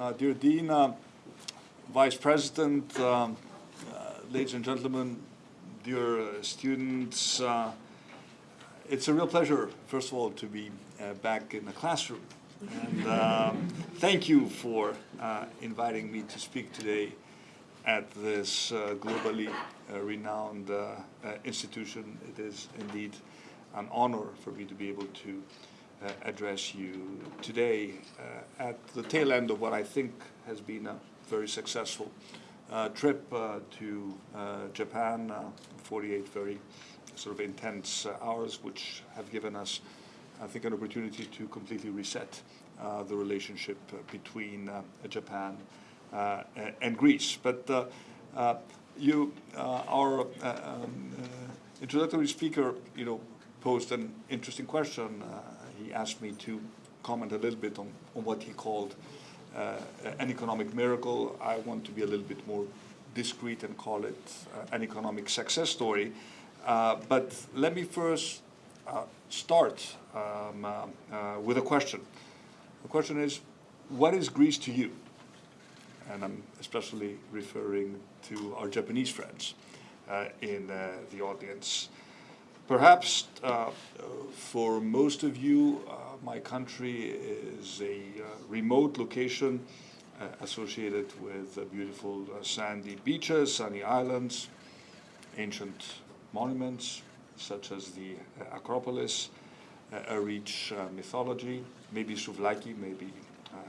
uh, dear Dean, uh, Vice President, um, uh, ladies and gentlemen, dear uh, students, it's a real pleasure, first of all, to be back in the classroom. And um, thank you for inviting me to speak today at this uh, globally uh, renowned uh, institution. It is indeed an honor for me to be able to uh, address you today uh, at the tail end of what I think has been a very successful uh, trip uh, to uh, Japan, uh, 48 very sort of intense hours, which have given us, I think, an opportunity to completely reset the relationship between Japan and Greece. But you, our um, introductory speaker, you know, posed an interesting question. He asked me to comment a little bit on, on what he called uh, an economic miracle. I want to be a little bit more discreet and call it uh, an economic success story. Uh, but let me first uh, start um, uh, uh, with a question. The question is, what is Greece to you? And I'm especially referring to our Japanese friends in the audience. Perhaps uh, for most of you, uh, my country is a uh, remote location uh, associated with uh, beautiful uh, sandy beaches, sunny islands, ancient monuments such as the Acropolis, uh, a rich mythology, maybe Souvlaki, maybe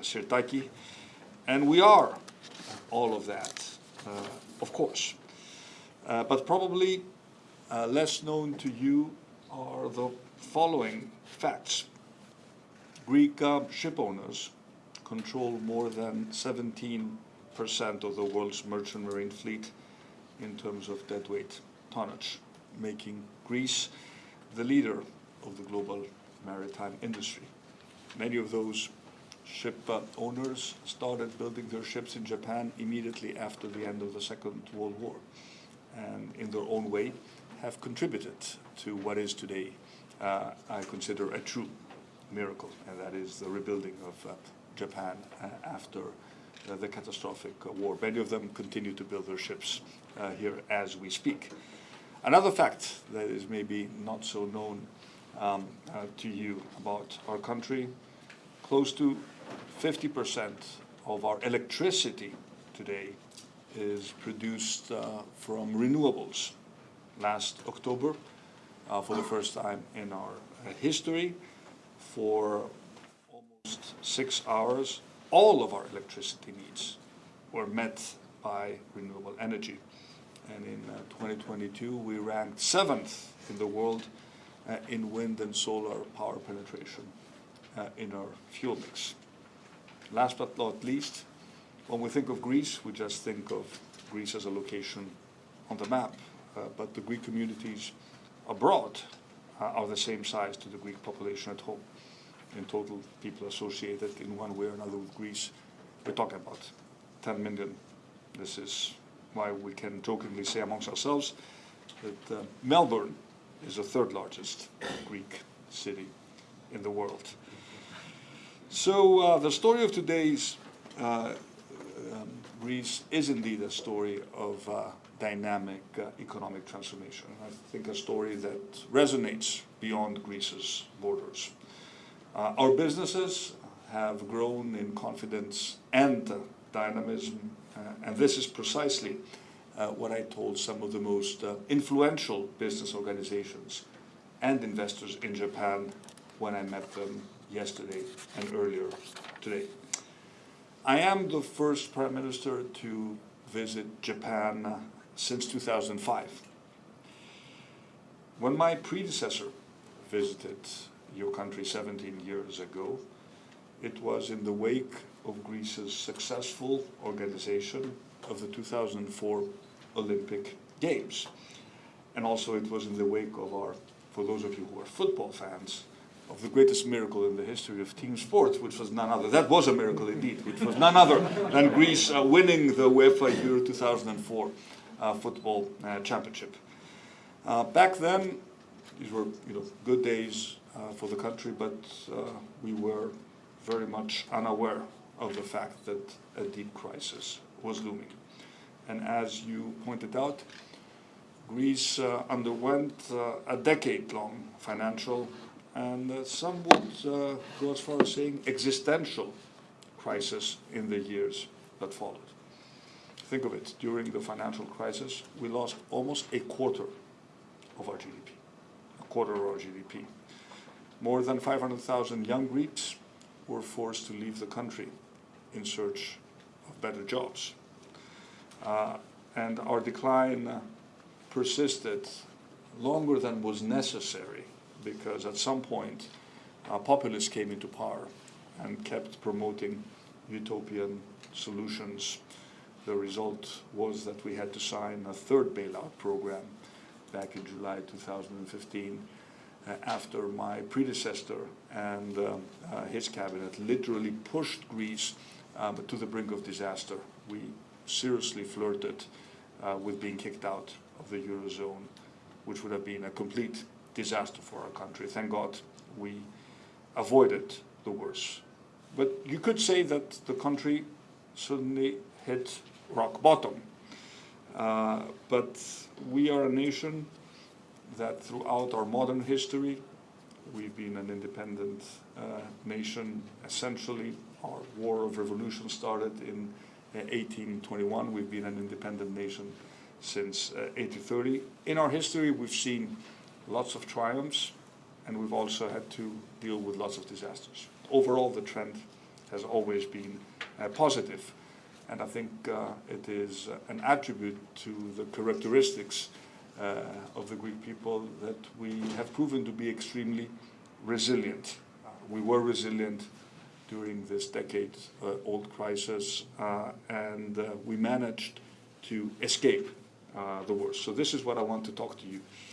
Sirtaki. And we are all of that, of course. But probably uh, less known to you are the following facts. Greek uh, ship owners control more than 17% of the world's merchant marine fleet in terms of deadweight tonnage, making Greece the leader of the global maritime industry. Many of those ship uh, owners started building their ships in Japan immediately after the end of the Second World War, and in their own way have contributed to what is today, uh, I consider a true miracle, and that is the rebuilding of uh, Japan uh, after uh, the catastrophic uh, war. Many of them continue to build their ships here as we speak. Another fact that is maybe not so known um, to you about our country, close to 50% of our electricity today is produced uh, from renewables. Last October, uh, for the first time in our uh, history, for almost six hours, all of our electricity needs were met by renewable energy. And in uh, 2022, we ranked seventh in the world uh, in wind and solar power penetration uh, in our fuel mix. Last but not least, when we think of Greece, we just think of Greece as a location on the map. Uh, but the Greek communities abroad are the same size to the Greek population at home. In total, people associated in one way or another with Greece, we're talking about 10 million. This is why we can jokingly say amongst ourselves that uh, Melbourne is the third largest Greek city in the world. So uh, the story of today's uh, Greece is indeed a story of uh, dynamic uh, economic transformation. I think a story that resonates beyond Greece's borders. Uh, our businesses have grown in confidence and uh, dynamism, uh, and this is precisely uh, what I told some of the most influential business organizations and investors in Japan when I met them yesterday and earlier today. I am the first prime minister to visit Japan since 2005. When my predecessor visited your country 17 years ago, it was in the wake of Greece's successful organization of the 2004 Olympic Games. And also it was in the wake of our, for those of you who are football fans, of the greatest miracle in the history of team sports, which was none other, that was a miracle indeed, which was none other than Greece uh, winning the UEFA Euro 2004 uh, football uh, championship. Uh, back then, these were you know, good days uh, for the country, but uh, we were very much unaware of the fact that a deep crisis was looming. And as you pointed out, Greece underwent a decade-long financial and uh, some would uh, go as far as saying existential crisis in the years that followed. Think of it, during the financial crisis, we lost almost a quarter of our GDP, a quarter of our GDP. More than 500,000 young Greeks were forced to leave the country in search of better jobs. Uh, and our decline persisted longer than was necessary because at some point uh, populists came into power and kept promoting utopian solutions. The result was that we had to sign a third bailout program back in July 2015 uh, after my predecessor and uh, uh, his cabinet literally pushed Greece um, to the brink of disaster. We seriously flirted uh, with being kicked out of the Eurozone, which would have been a complete disaster for our country. Thank God we avoided the worst. But you could say that the country suddenly hit rock bottom. Uh, but we are a nation that throughout our modern history, we've been an independent uh, nation essentially. Our war of revolution started in 1821. Uh, we've been an independent nation since uh, 1830. In our history, we've seen lots of triumphs, and we've also had to deal with lots of disasters. Overall, the trend has always been uh, positive, and I think uh, it is an attribute to the characteristics uh, of the Greek people that we have proven to be extremely resilient. Uh, we were resilient during this decade-old uh, crisis, and we managed to escape the worst. So this is what I want to talk to you uh,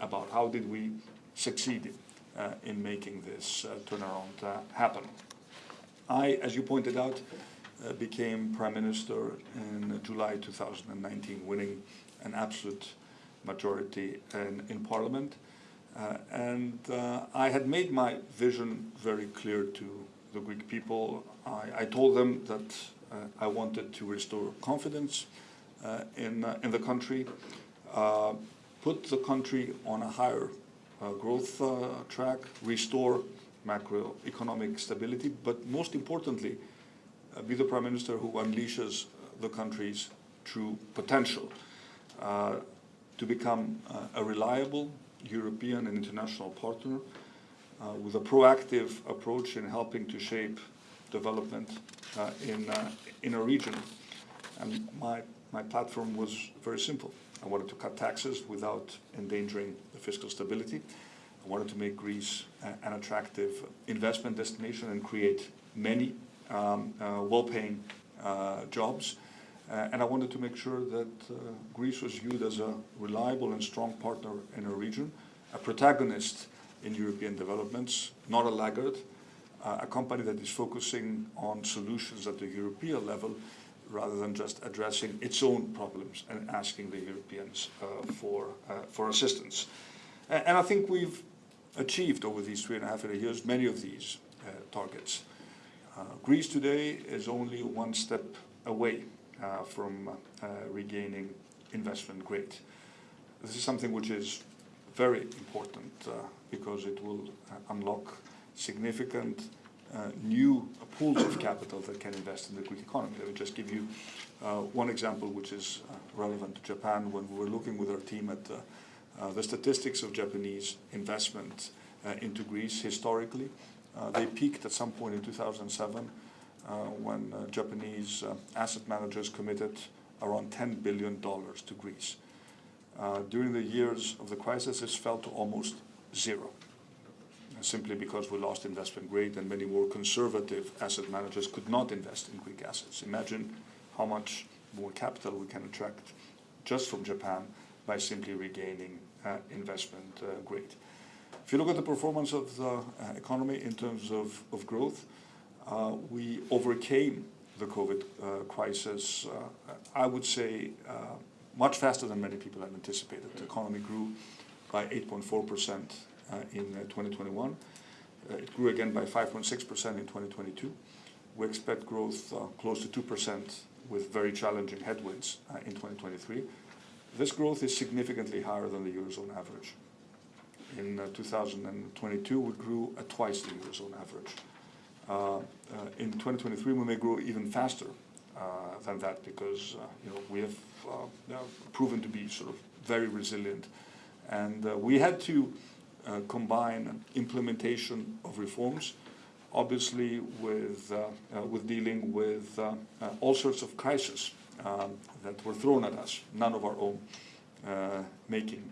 about how did we succeed uh, in making this uh, turnaround happen. I, as you pointed out, became Prime Minister in July 2019, winning an absolute majority in, in Parliament. Uh, and uh, I had made my vision very clear to the Greek people. I, I told them that uh, I wanted to restore confidence in, in the country, put the country on a higher uh, growth uh, track, restore macroeconomic stability, but most importantly, uh, be the prime minister who unleashes the country's true potential uh, to become uh, a reliable European and international partner uh, with a proactive approach in helping to shape development in, in a region. And my, my platform was very simple. I wanted to cut taxes without endangering the fiscal stability. I wanted to make Greece an attractive investment destination and create many um, uh, well-paying uh, jobs. Uh, and I wanted to make sure that uh, Greece was viewed as a reliable and strong partner in a region, a protagonist in European developments, not a laggard, uh, a company that is focusing on solutions at the European level rather than just addressing its own problems and asking the Europeans uh, for, uh, for assistance. And, and, I think we've achieved over these three and a half years many of these uh, targets. Uh, Greece today is only one step away uh, from uh, regaining investment grade. This is something which is very important because it will unlock significant uh, new pools of capital that can invest in the Greek economy. Let me just give you uh, one example which is uh, relevant to Japan. When we were looking with our team at the statistics of Japanese investment into Greece historically, they peaked at some point in 2007 when Japanese asset managers committed around $10 billion to Greece. Uh, during the years of the crisis, this fell to almost zero simply because we lost investment grade and many more conservative asset managers could not invest in Greek assets. Imagine how much more capital we can attract just from Japan by simply regaining uh, investment uh, grade. If you look at the performance of the uh, economy in terms of, of growth, uh, we overcame the COVID uh, crisis, uh, I would say, much faster than many people had anticipated. The economy grew by 8.4 percent in uh, 2021. Uh, it grew again by 5.6% in 2022. we expect growth uh, close to 2% with very challenging headwinds uh, in 2023. This growth is significantly higher than the Eurozone average. In uh, 2022, we grew at twice the Eurozone average. Uh, uh, in 2023, we may grow even faster uh, than that because you know we have proven to be sort of very resilient, and we had to Uh, combine implementation of reforms obviously with, uh, uh, with dealing with uh, uh, all sorts of crises um, that were thrown at us, none of our own uh, making.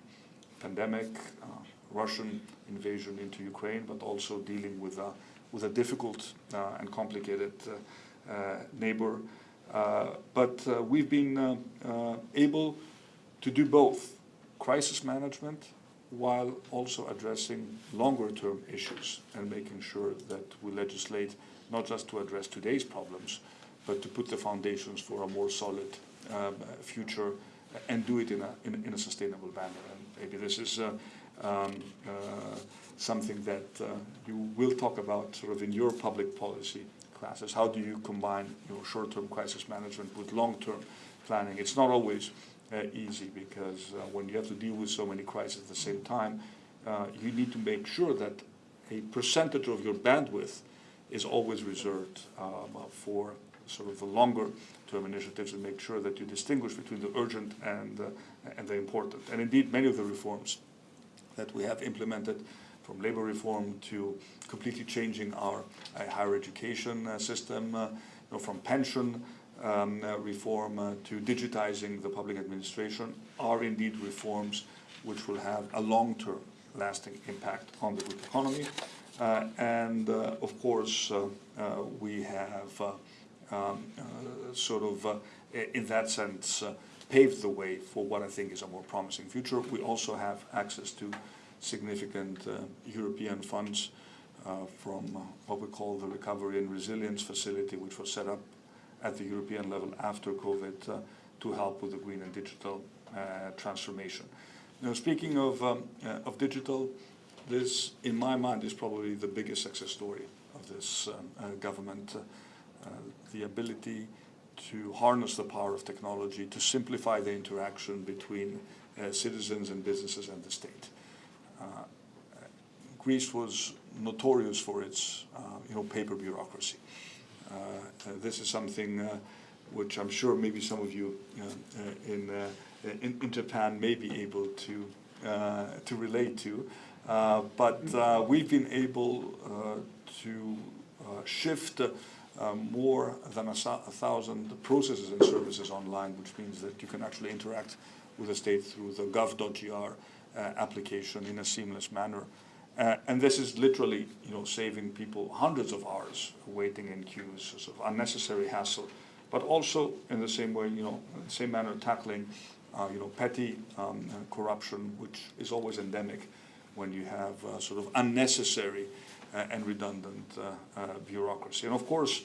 Pandemic, Russian invasion into Ukraine, but also dealing with, a, with a difficult and complicated neighbor. but we've been able to do both crisis management while also addressing longer term issues and making sure that we legislate not just to address today's problems, but to put the foundations for a more solid um, future and do it in a, in, in, a sustainable manner. And maybe this is uh, um, uh, something that uh, you will talk about sort of in your public policy classes. How do you combine your short-term crisis management with long-term planning? It's not always uh, easy because uh, when you have to deal with so many crises at the same time, uh, you need to make sure that a percentage of your bandwidth is always reserved um, for sort of the longer term initiatives and make sure that you distinguish between the urgent and, uh, and the important. And indeed, many of the reforms that we have implemented from labor reform to completely changing our uh, higher education uh, system, you know, from pension um, uh, reform uh, to digitizing the public administration are indeed reforms which will have a long-term lasting impact on the Greek economy. Uh, and uh, of course, uh, uh, we have um, sort of, in that sense, paved the way for what I think is a more promising future. We also have access to significant European funds from what we call the Recovery and Resilience Facility, which was set up at the European level after COVID uh, to help with the green and digital uh, transformation. Now, speaking of, um, uh, of digital, this, in my mind, is probably the biggest success story of this um, government. the ability to harness the power of technology to simplify the interaction between uh, citizens and businesses and the state. Uh, Greece was notorious for its uh, you know, paper bureaucracy. Uh, uh, this is something uh, which I'm sure maybe some of you in, in, in Japan may be able to to relate to. but we've been able to shift um, more than a, a, thousand processes and services online, which means that you can actually interact with the state through the gov.gr uh, application in a seamless manner. Uh, and this is literally, you know, saving people hundreds of hours waiting in queues, sort of unnecessary hassle, but also in the same way, you know, same manner tackling, uh, you know, petty um, uh, corruption, which is always endemic when you have uh, sort of unnecessary uh, and redundant uh, bureaucracy. And of course,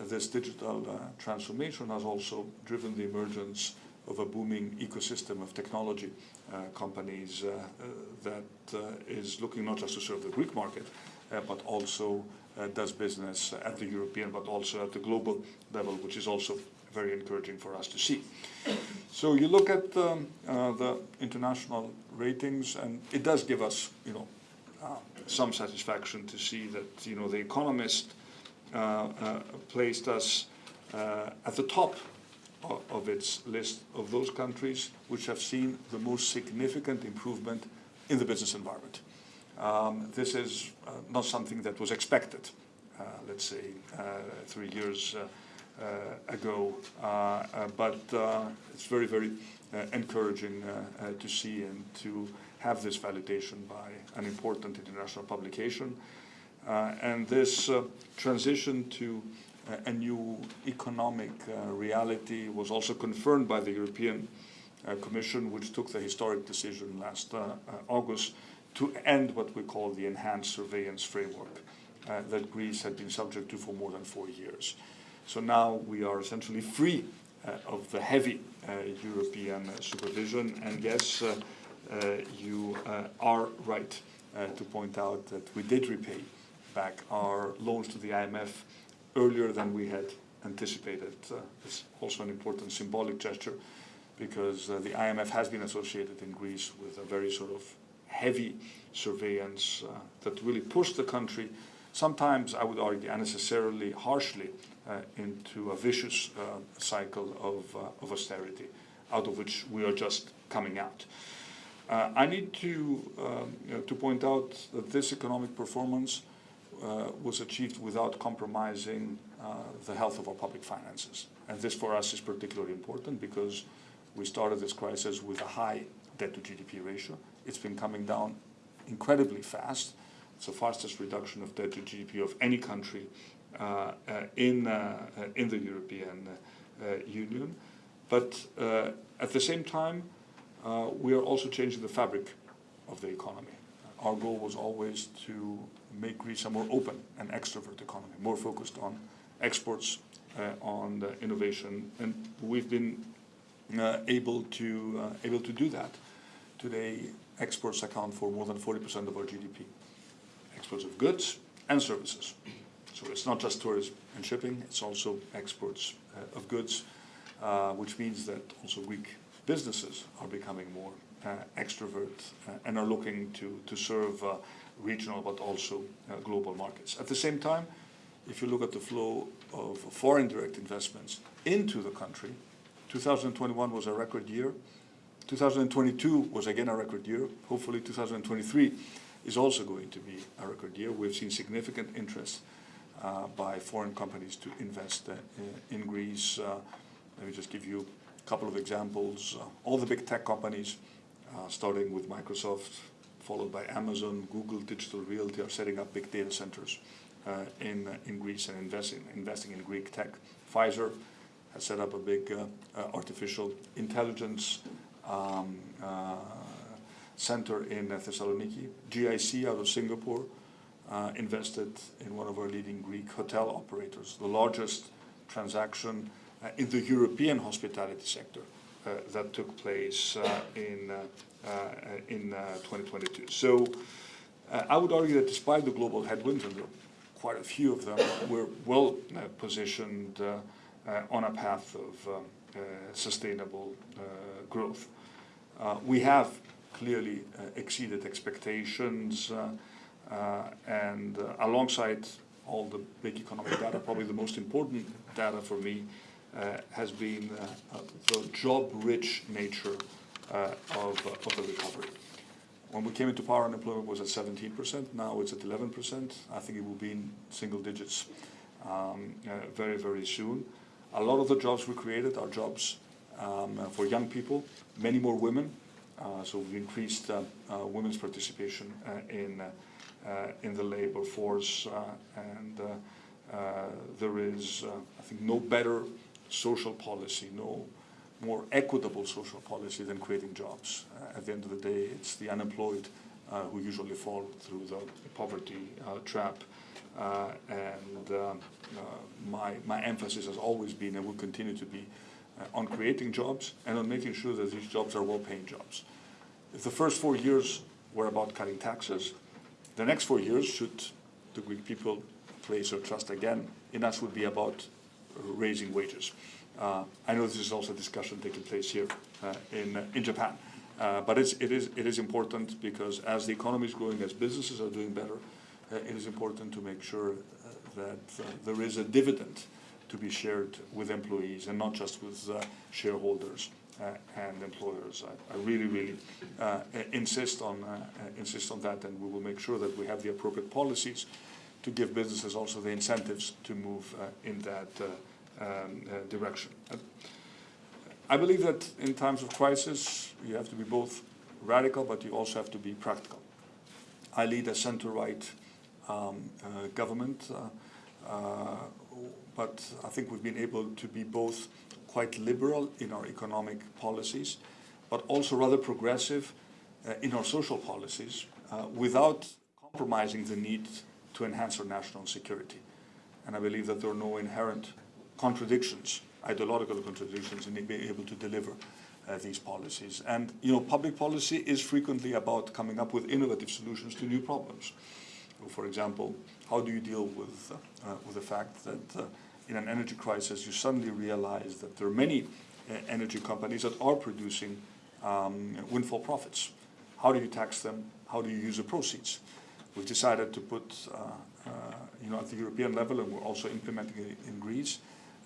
this digital transformation has also driven the emergence of a booming ecosystem of technology uh, companies uh, uh, that is looking not just to serve the Greek market, but also does business at the European, but also at the global level, which is also very encouraging for us to see. So you look at um, uh, the international ratings, and it does give us, you know, uh, some satisfaction to see that, you know, the Economist uh, placed us at the top of its list of those countries which have seen the most significant improvement in the business environment. Um, this is uh, not something that was expected, uh, let's say, uh, three years uh, uh, ago, uh, but it's very, very encouraging to see and to have this validation by an important international publication. and this transition to a new economic uh, reality was also confirmed by the European uh, Commission, which took the historic decision last uh, uh August to end what we call the enhanced surveillance framework uh, that Greece had been subject to for more than four years. So now we are essentially free uh, of the heavy European supervision, and yes, you are right to point out that we did repay back our loans to the IMF earlier than we had anticipated. Uh, it's also an important symbolic gesture because uh, the IMF has been associated in Greece with a very sort of heavy surveillance uh, that really pushed the country, sometimes I would argue unnecessarily harshly, uh, into a vicious uh, cycle of, uh, of austerity, out of which we are just coming out. I need to, um, you know, to point out that this economic performance was achieved without compromising uh, the health of our public finances. And this for us is particularly important because we started this crisis with a high debt to GDP ratio. It's been coming down incredibly fast. It's the fastest reduction of debt to GDP of any country uh, uh, in, uh, in the European Union. But at the same time, we are also changing the fabric of the economy. Our goal was always to make Greece a more open and extrovert economy, more focused on exports, uh, on innovation, and we've been uh, able to uh, able to do that. Today, exports account for more than 40% of our GDP. Exports of goods and services. So it's not just tourism and shipping; it's also exports uh, of goods, uh, which means that also Greek businesses are becoming more uh, extrovert and are looking to to serve regional but also global markets. At the same time, if you look at the flow of foreign direct investments into the country, 2021 was a record year. 2022 was again a record year. Hopefully 2023 is also going to be a record year. We've seen significant interest uh, by foreign companies to invest uh, in Greece. Uh, let me just give you a couple of examples. Uh, all the big tech companies, uh, starting with Microsoft, followed by Amazon, Google, Digital Realty, are setting up big data centers uh, in, uh, in Greece and investing, investing in Greek tech. Pfizer has set up a big uh, artificial intelligence um, center in Thessaloniki. GIC out of Singapore uh, invested in one of our leading Greek hotel operators, the largest transaction uh, in the European hospitality sector uh, Uh, that took place uh, in, uh, in 2022. So I would argue that despite the global headwinds, and quite a few of them, we're well uh, positioned uh, uh, on a path of um, sustainable growth. we have clearly exceeded expectations and alongside all the big economic data, probably the most important data for me uh, has been uh, the job-rich nature uh, of, of the recovery. When we came into power, unemployment was at 17%. Now it's at 11%. I think it will be in single digits um, uh, very, very soon. A lot of the jobs we created are jobs um, uh, for young people, many more women. Uh, so we've increased uh, uh, women's participation uh, in, in the labor force. and there is, I think, no better social policy, no more equitable social policy than creating jobs. Uh, at the end of the day, it's the unemployed uh, who usually fall through the poverty uh, trap. Uh, and uh, uh, my, my emphasis has always been and will continue to be on creating jobs and on making sure that these jobs are well-paying jobs. If the first four years were about cutting taxes, the next four years, should the Greek people place their trust again in us, would be about raising wages. Uh, I know this is also a discussion taking place here uh, in, uh, in Japan. Uh, but it's, it, is, it is important because as the economy is growing, as businesses are doing better, uh, it is important to make sure uh, that there is a dividend to be shared with employees and not just with shareholders and employers. I, I really, really insist, on, insist on that and we will make sure that we have the appropriate policies to give businesses also the incentives to move in that um, uh, direction. I believe that in times of crisis, you have to be both radical, but you also have to be practical. I lead a center-right um, uh, government, uh, uh, but I think we've been able to be both quite liberal in our economic policies, but also rather progressive uh, in our social policies uh, without compromising the need to enhance our national security. And I believe that there are no inherent contradictions, ideological contradictions in being able to deliver uh, these policies. And, you know, public policy is frequently about coming up with innovative solutions to new problems. For example, how do you deal with, uh, with the fact that uh, in an energy crisis you suddenly realize that there are many uh, energy companies that are producing um, windfall profits? How do you tax them? How do you use the proceeds? We've decided to put, uh, uh, you know, at the European level, and we're also implementing it in Greece,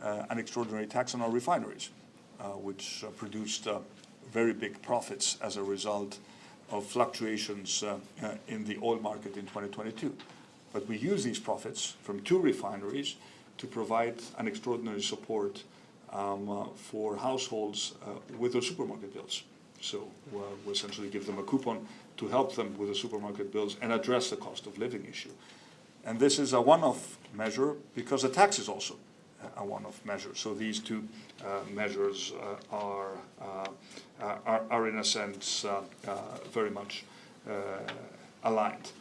uh, an extraordinary tax on our refineries, which produced very big profits as a result of fluctuations uh, uh, in the oil market in 2022. But we use these profits from two refineries to provide an extraordinary support um, uh, for households with their supermarket bills. So we essentially give them a coupon to help them with the supermarket bills and address the cost of living issue. And this is a one-off measure because the tax is also a one-off measure. So these two uh, measures uh, are, uh, are, are, in a sense, uh, uh, very much uh, aligned.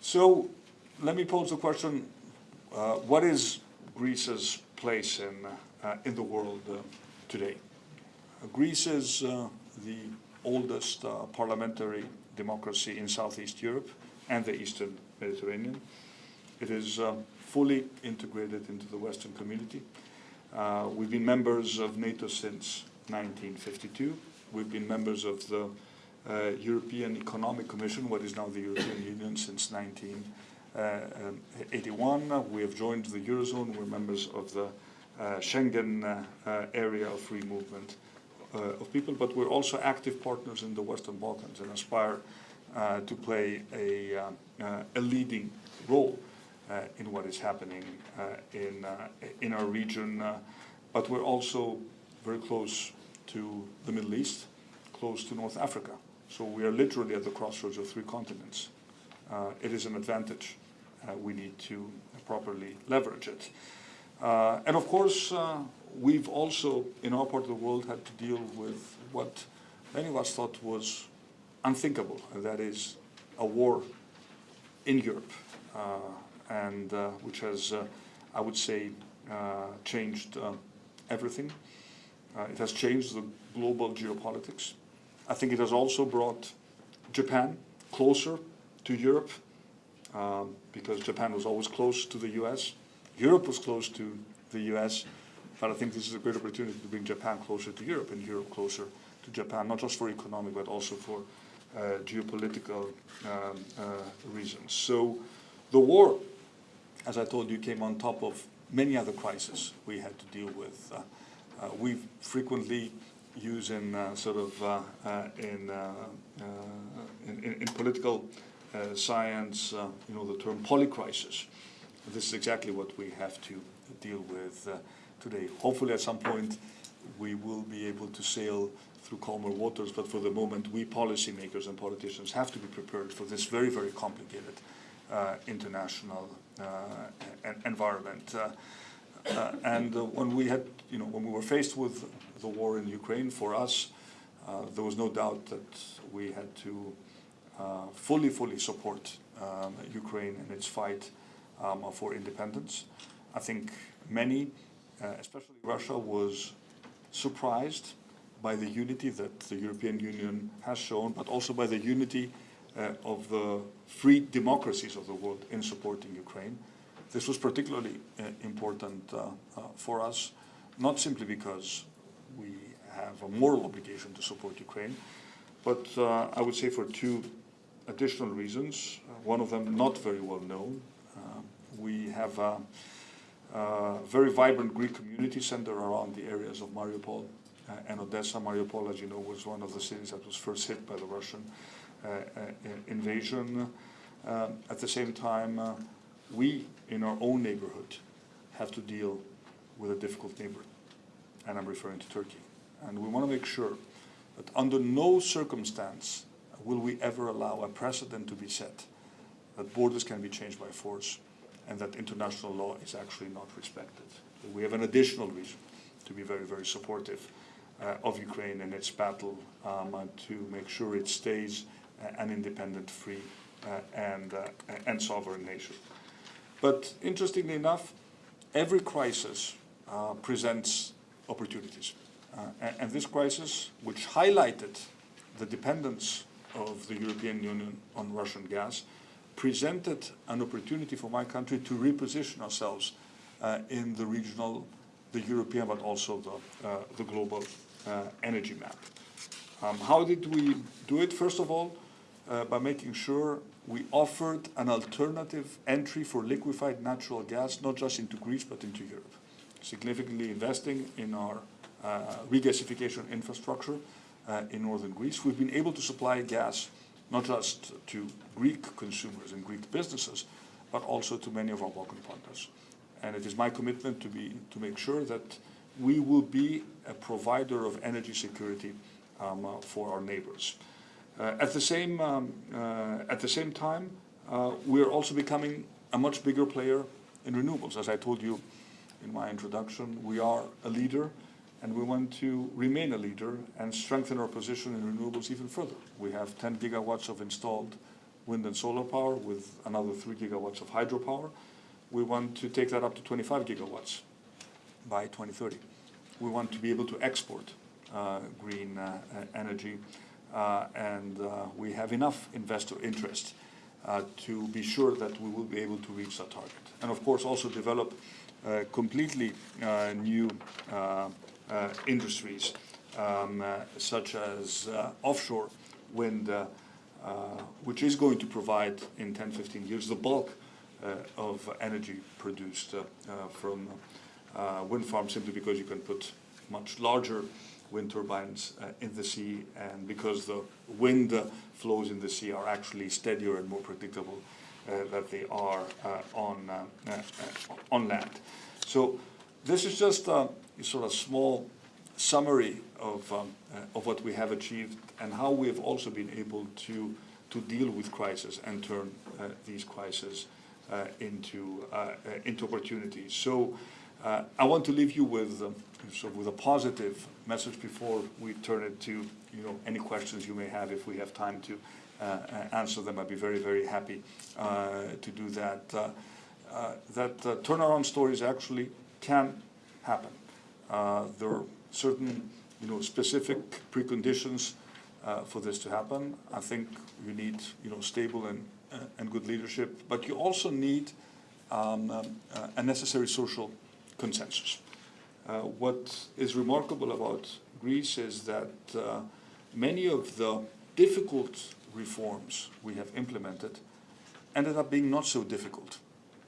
So let me pose the question, what is Greece's place in, in the world today? Greece is the oldest parliamentary democracy in Southeast Europe and the Eastern Mediterranean. It is fully integrated into the Western community. Uh, we've been members of NATO since 1952. We've been members of the uh, European Economic Commission, what is now the European Union, since 1981. Uh, we have joined the Eurozone. We're members of the uh, Schengen uh, uh, area of free movement Uh, of people, but we're also active partners in the Western Balkans and aspire uh, to play a, uh, a leading role uh, in what is happening uh, in, uh, in our region. but we're also very close to the Middle East, close to North Africa. So we are literally at the crossroads of three continents. it is an advantage. we need to properly leverage it. and of course, we've also, in our part of the world, had to deal with what many of us thought was unthinkable, and that is a war in Europe. Uh, and uh, which has, uh, I would say, uh, changed everything. it has changed the global geopolitics. I think it has also brought Japan closer to Europe um, because Japan was always close to the US. Europe was close to the US, but I think this is a great opportunity to bring Japan closer to Europe and Europe closer to Japan, not just for economic, but also for uh, geopolitical um, uh, reasons. So the war as I told you, came on top of many other crises we had to deal with. Uh, uh, we frequently use in uh, sort of uh, uh, in, in, in, in, political science, you know, the term polycrisis. This is exactly what we have to deal with today. Hopefully at some point we will be able to sail through calmer waters, but for the moment we policymakers and politicians have to be prepared for this very, very complicated uh, international uh, environment. Uh, and when we had, you know, when we were faced with the war in Ukraine, for us, there was no doubt that we had to fully, fully support um, Ukraine in its fight um, for independence. I think many, uh, especially Russia, was surprised by the unity that the European Union has shown, but also by the unity uh, of the free democracies of the world in supporting Ukraine. This was particularly uh, important uh, for us, not simply because we have a moral obligation to support Ukraine, but I would say for two additional reasons. one of them not very well known. we have a, very vibrant Greek community center around the areas of Mariupol uh, and Odessa. Mariupol, as you know, was one of the cities that was first hit by the Russian uh, uh, invasion. Um, at the same time, uh, we in our own neighborhood have to deal with a difficult neighbor, and I'm referring to Turkey. And we want to make sure that under no circumstance will we ever allow a precedent to be set that borders can be changed by force and that international law is actually not respected. We have an additional reason to be very, very supportive uh, of Ukraine in its battle um, to make sure it stays an independent, free, uh, and, uh, and sovereign nation. But interestingly enough, every crisis uh, presents opportunities. And, and this crisis, which highlighted the dependence of the European Union on Russian gas, presented an opportunity for my country to reposition ourselves uh, in the regional, the European, but also the, uh, the global uh, energy map. Um, how did we do it? First of all, uh, by making sure we offered an alternative entry for liquefied natural gas, not just into Greece, but into Europe. Significantly investing in our uh, regasification infrastructure uh, in northern Greece. We've been able to supply gas not just to Greek consumers and Greek businesses, but also to many of our Balkan partners. And it is my commitment to, be, to make sure that we will be a provider of energy security um, uh, for our neighbors. Uh, at, the same, um, uh, at the same time, uh, we're also becoming a much bigger player in renewables. As I told you in my introduction, we are a leader and we want to remain a leader and strengthen our position in renewables even further. We have 10 gigawatts of installed wind and solar power with another 3 gigawatts of hydropower. We want to take that up to 25 gigawatts by 2030. We want to be able to export uh, green uh, energy uh, and uh, we have enough investor interest uh, to be sure that we will be able to reach that target. And of course also develop uh, completely new industries, um, uh, such as uh, offshore wind, which is going to provide in 10, 15 years the bulk of energy produced from wind farms simply because you can put much larger wind turbines uh, in the sea and because the wind uh, flows in the sea are actually steadier and more predictable uh, that they are on, on land. So this is just sort of a small summary of, um, uh, of what we have achieved and how we have also been able to, to deal with crisis and turn uh, these crises uh, into, uh, uh, into opportunities. So uh, I want to leave you with, um, so with a positive message before we turn it to you know, any questions you may have if we have time to answer them. I'd be very, very happy to do that. that turnaround stories actually can happen. Uh, there are certain, you know, specific preconditions uh, for this to happen. I think you need, you know, stable and, uh, and good leadership, but you also need um, um, uh, a necessary social consensus. Uh, what is remarkable about Greece is that many of the difficult reforms we have implemented ended up being not so difficult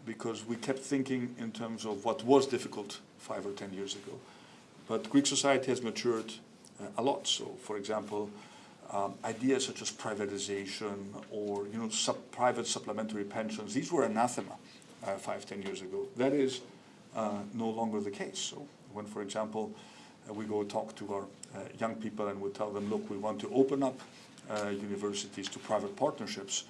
because we kept thinking in terms of what was difficult five or ten years ago. But Greek society has matured uh, a lot. So, for example, um, ideas such as privatization or you know sub private supplementary pensions, these were anathema uh, five, ten years ago. That is uh, no longer the case. So when, for example, uh, we go talk to our uh, young people and we tell them, look, we want to open up uh, universities to private partnerships,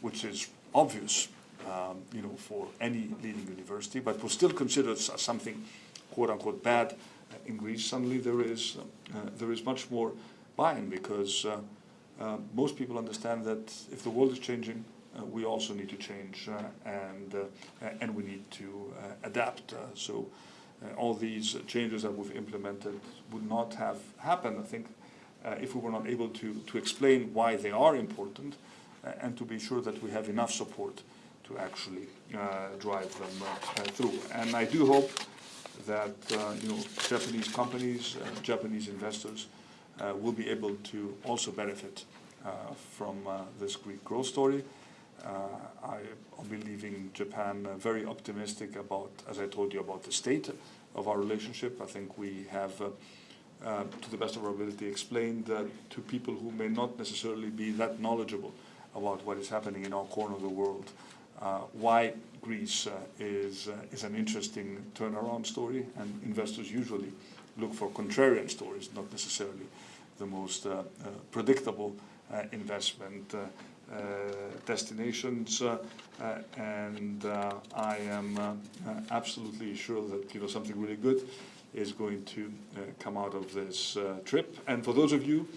which is obvious um, you know, for any leading university, but was still considered something quote unquote bad uh, in Greece. Suddenly there is, uh, there is much more buy-in because uh, most people understand that if the world is changing, we also need to change and, and we need to adapt. so all these changes that we've implemented would not have happened, I think, if we were not able to, to explain why they are important and to be sure that we have enough support to actually uh, drive them uh, through. And I do hope that uh, you know Japanese companies, Japanese investors will be able to also benefit from this Greek growth story. I be leaving Japan very optimistic about, as I told you, about the state of our relationship. I think we have, uh, uh, to the best of our ability, explained uh, to people who may not necessarily be that knowledgeable about what is happening in our corner of the world uh, why Greece uh, is, uh, is an interesting turnaround story, and investors usually look for contrarian stories, not necessarily the most predictable investment destinations. and I am absolutely sure that you know something really good is going to uh, come out of this uh, trip. And for those of you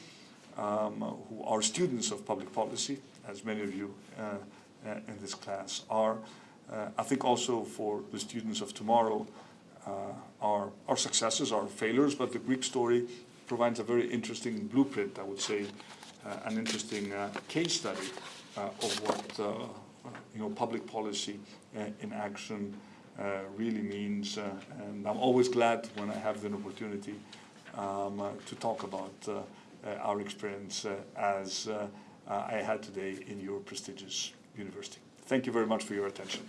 um, who are students of public policy, as many of you uh, uh, in this class are. Uh, I think also for the students of tomorrow, uh, our, our successes, our failures, but the Greek story provides a very interesting blueprint, I would say, an interesting case study of what you know, public policy uh, in action uh, really means. Uh, and I'm always glad when I have the opportunity um, uh, to talk about uh, uh, our experience uh, as uh, uh, I had today in your prestigious university. Thank you very much for your attention.